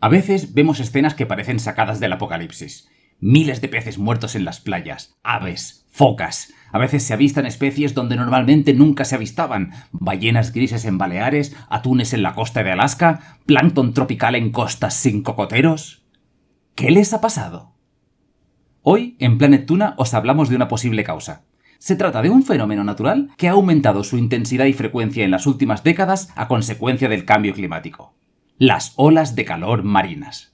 A veces vemos escenas que parecen sacadas del apocalipsis. Miles de peces muertos en las playas, aves, focas. A veces se avistan especies donde normalmente nunca se avistaban. Ballenas grises en Baleares, atunes en la costa de Alaska, plancton tropical en costas sin cocoteros. ¿Qué les ha pasado? Hoy, en Planet Tuna, os hablamos de una posible causa. Se trata de un fenómeno natural que ha aumentado su intensidad y frecuencia en las últimas décadas a consecuencia del cambio climático. Las olas de calor marinas.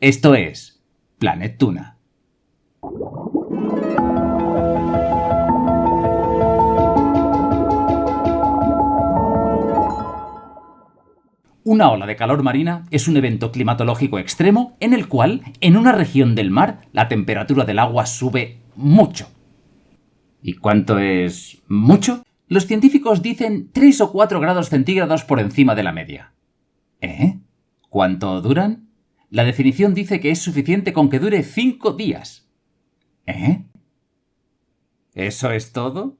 Esto es Planet Tuna. Una ola de calor marina es un evento climatológico extremo en el cual, en una región del mar, la temperatura del agua sube mucho. ¿Y cuánto es mucho? Los científicos dicen 3 o 4 grados centígrados por encima de la media. ¿Eh? ¿Cuánto duran? La definición dice que es suficiente con que dure 5 días. ¿Eh? ¿Eso es todo?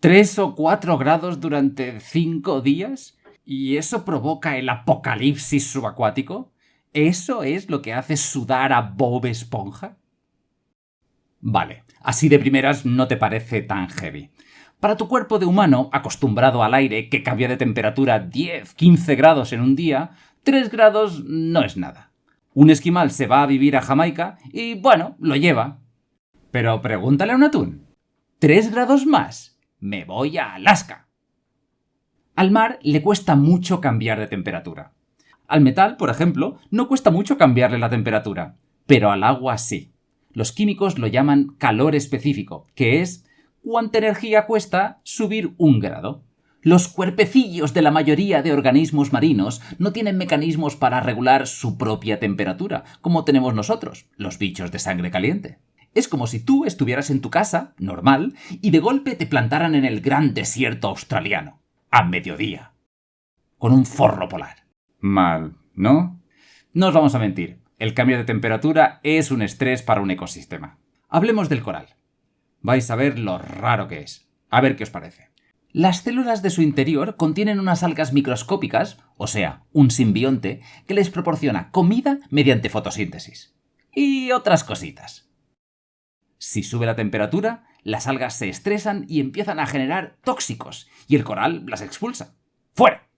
¿Tres o cuatro grados durante cinco días? ¿Y eso provoca el apocalipsis subacuático? ¿Eso es lo que hace sudar a Bob Esponja? Vale, así de primeras no te parece tan heavy. Para tu cuerpo de humano, acostumbrado al aire que cambia de temperatura 10, 15 grados en un día, 3 grados no es nada. Un esquimal se va a vivir a Jamaica y, bueno, lo lleva. Pero pregúntale a un atún. ¿3 grados más? Me voy a Alaska. Al mar le cuesta mucho cambiar de temperatura. Al metal, por ejemplo, no cuesta mucho cambiarle la temperatura, pero al agua sí. Los químicos lo llaman calor específico, que es cuánta energía cuesta subir un grado. Los cuerpecillos de la mayoría de organismos marinos no tienen mecanismos para regular su propia temperatura, como tenemos nosotros, los bichos de sangre caliente. Es como si tú estuvieras en tu casa, normal, y de golpe te plantaran en el gran desierto australiano a mediodía, con un forro polar. Mal, ¿no? No os vamos a mentir, el cambio de temperatura es un estrés para un ecosistema. Hablemos del coral. Vais a ver lo raro que es. A ver qué os parece. Las células de su interior contienen unas algas microscópicas, o sea, un simbionte, que les proporciona comida mediante fotosíntesis. Y otras cositas. Si sube la temperatura, las algas se estresan y empiezan a generar tóxicos, y el coral las expulsa. ¡Fuera!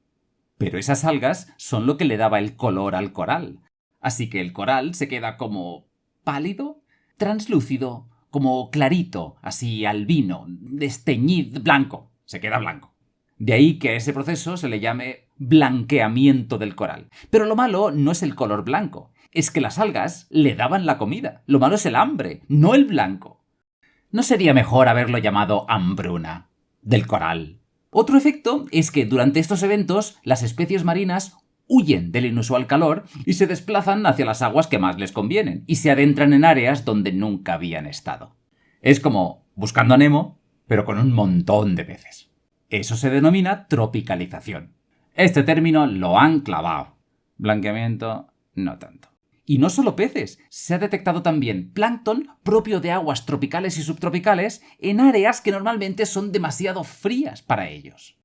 Pero esas algas son lo que le daba el color al coral. Así que el coral se queda como pálido, translúcido, como clarito, así albino, desteñido, blanco. Se queda blanco. De ahí que a ese proceso se le llame blanqueamiento del coral. Pero lo malo no es el color blanco, es que las algas le daban la comida. Lo malo es el hambre, no el blanco. ¿No sería mejor haberlo llamado hambruna del coral? Otro efecto es que durante estos eventos las especies marinas huyen del inusual calor y se desplazan hacia las aguas que más les convienen y se adentran en áreas donde nunca habían estado. Es como buscando a Nemo, pero con un montón de peces. Eso se denomina tropicalización. Este término lo han clavado. Blanqueamiento, no tanto. Y no solo peces, se ha detectado también plancton propio de aguas tropicales y subtropicales en áreas que normalmente son demasiado frías para ellos.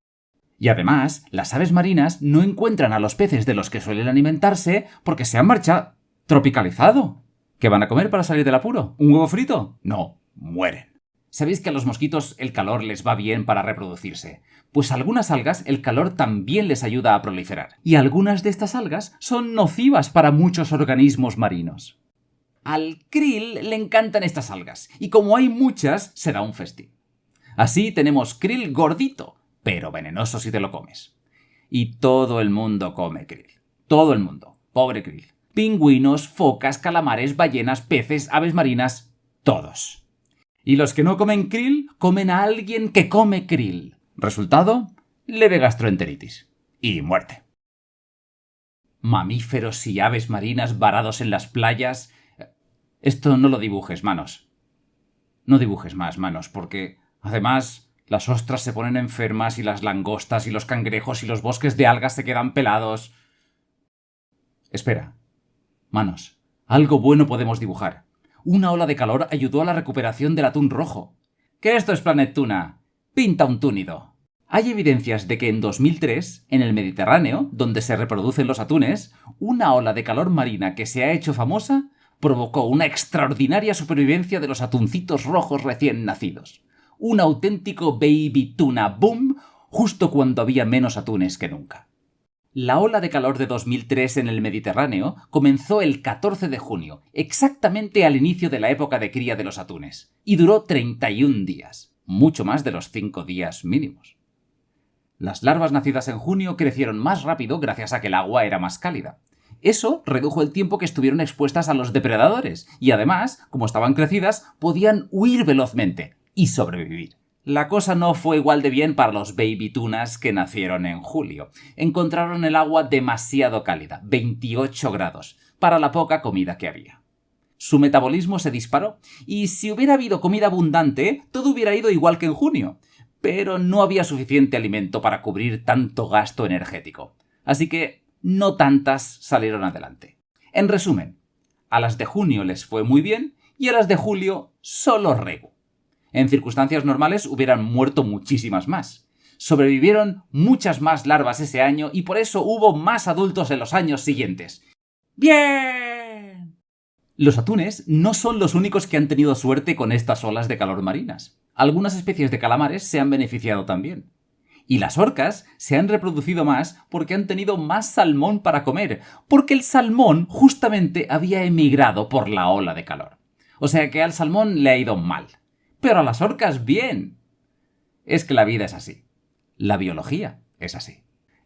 Y además, las aves marinas no encuentran a los peces de los que suelen alimentarse porque se han marchado tropicalizado. ¿Qué van a comer para salir del apuro? ¿Un huevo frito? No, mueren. Sabéis que a los mosquitos el calor les va bien para reproducirse, pues a algunas algas el calor también les ayuda a proliferar, y algunas de estas algas son nocivas para muchos organismos marinos. Al krill le encantan estas algas, y como hay muchas, se da un festín. Así tenemos krill gordito, pero venenoso si te lo comes. Y todo el mundo come krill. Todo el mundo. Pobre krill. Pingüinos, focas, calamares, ballenas, peces, aves marinas, todos. Y los que no comen krill comen a alguien que come krill. Resultado, leve gastroenteritis. Y muerte. Mamíferos y aves marinas varados en las playas. Esto no lo dibujes, manos. No dibujes más, manos, porque, además, las ostras se ponen enfermas y las langostas y los cangrejos y los bosques de algas se quedan pelados. Espera. Manos, algo bueno podemos dibujar una ola de calor ayudó a la recuperación del atún rojo. ¿Qué esto es Planet Tuna? Pinta un túnido. Hay evidencias de que en 2003, en el Mediterráneo, donde se reproducen los atunes, una ola de calor marina que se ha hecho famosa provocó una extraordinaria supervivencia de los atuncitos rojos recién nacidos. Un auténtico baby tuna boom justo cuando había menos atunes que nunca. La ola de calor de 2003 en el Mediterráneo comenzó el 14 de junio, exactamente al inicio de la época de cría de los atunes, y duró 31 días, mucho más de los 5 días mínimos. Las larvas nacidas en junio crecieron más rápido gracias a que el agua era más cálida. Eso redujo el tiempo que estuvieron expuestas a los depredadores, y además, como estaban crecidas, podían huir velozmente y sobrevivir. La cosa no fue igual de bien para los baby tunas que nacieron en julio. Encontraron el agua demasiado cálida, 28 grados, para la poca comida que había. Su metabolismo se disparó, y si hubiera habido comida abundante, todo hubiera ido igual que en junio pero no había suficiente alimento para cubrir tanto gasto energético. Así que no tantas salieron adelante. En resumen, a las de junio les fue muy bien y a las de julio solo rego. En circunstancias normales hubieran muerto muchísimas más. Sobrevivieron muchas más larvas ese año y por eso hubo más adultos en los años siguientes. ¡Bien! Los atunes no son los únicos que han tenido suerte con estas olas de calor marinas algunas especies de calamares se han beneficiado también. Y las orcas se han reproducido más porque han tenido más salmón para comer, porque el salmón justamente había emigrado por la ola de calor. O sea que al salmón le ha ido mal. Pero a las orcas bien. Es que la vida es así. La biología es así.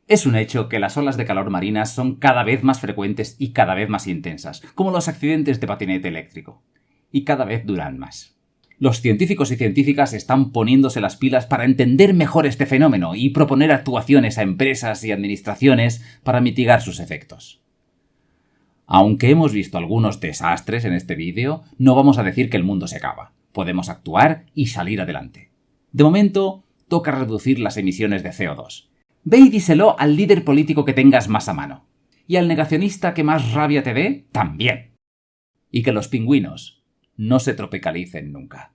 Es un hecho que las olas de calor marinas son cada vez más frecuentes y cada vez más intensas, como los accidentes de patinete eléctrico. Y cada vez duran más los científicos y científicas están poniéndose las pilas para entender mejor este fenómeno y proponer actuaciones a empresas y administraciones para mitigar sus efectos. Aunque hemos visto algunos desastres en este vídeo, no vamos a decir que el mundo se acaba. Podemos actuar y salir adelante. De momento, toca reducir las emisiones de CO2. Ve y díselo al líder político que tengas más a mano. Y al negacionista que más rabia te dé, también. Y que los pingüinos no se tropicalicen nunca.